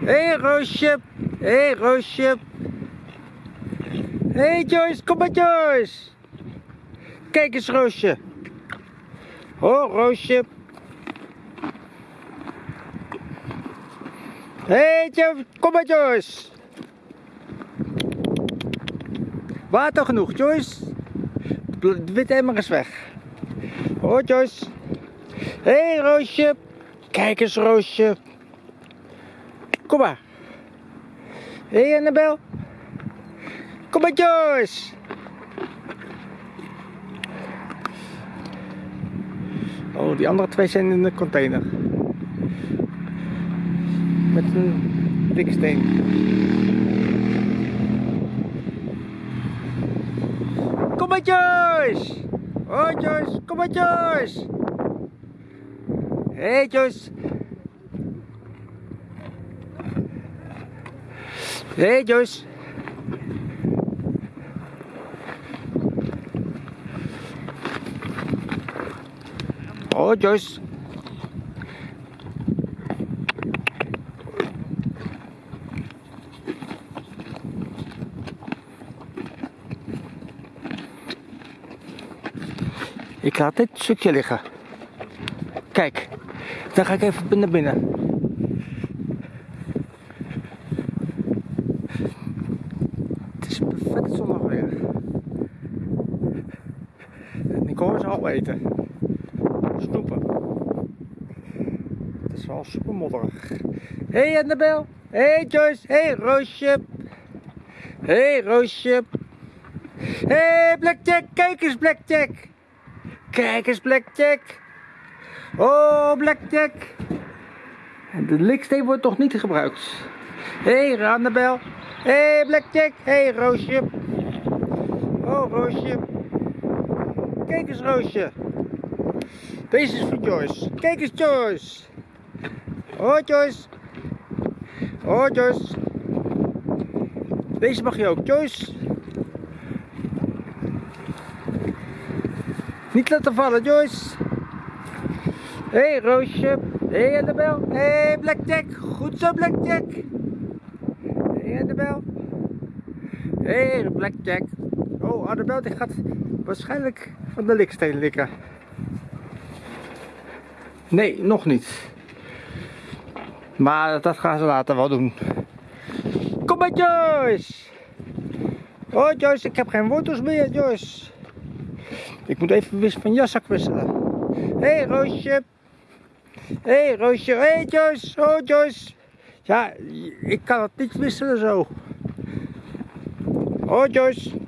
Hé hey, Roosje. Hé hey, Roosje. Hé hey, Joyce, kom maar Joyce. Kijk eens Roosje. Oh Roosje. Hé hey, Joyce, kom maar Joyce. Water genoeg Joyce. De witte emmer is weg. Oh Joyce. Hé hey, Roosje. Kijk eens Roosje. Kom maar. Hé hey, Annabel. Kom maar Joyce. Oh, die andere twee zijn in de container. Met een diksteen. Kom maar Joyce. Oh Joyce, kom maar Joyce. Hé hey, Joyce. Hey, Joyce. Oh Joyce. Ik laat dit stukje liggen. Kijk, dan ga ik even naar binnen. Het is perfect zonnig weer. En ik hoor ze al eten. Snoepen. Het is wel super modderig. Hé hey Annabel. Hé hey Joyce. Hé hey Roosje. Hé hey Roosje. Hé hey Blackjack. Kijk eens Blackjack. Kijk eens Blackjack. Oh Blackjack. En de liksteen wordt toch niet gebruikt. Hé hey, Annabel. Hé hey, Blackjack. Hé hey, Roosje. Oh Roosje. Kijk eens Roosje. Deze is voor Joyce. Kijk eens Joyce. Oh Joyce. Oh Joyce. Deze mag je ook Joyce. Niet laten vallen Joyce. Hé hey, Roosje. Hé hey, Annabel. Hé hey, Blackjack. Goed zo Blackjack. Annabel. Hé hey, Blackjack. Oh Annabel die gaat waarschijnlijk van de liksteen likken. Nee, nog niet. Maar dat gaan ze later wel doen. Kom maar Joyce. Oh Joyce, ik heb geen wortels meer Joyce. Ik moet even van jaszak wisselen. Hé hey, Roosje. Hé hey, Roosje. Hé hey, Joyce. Oh Joyce. Ja, ik kan het niet wisselen zo. Oh Joyce.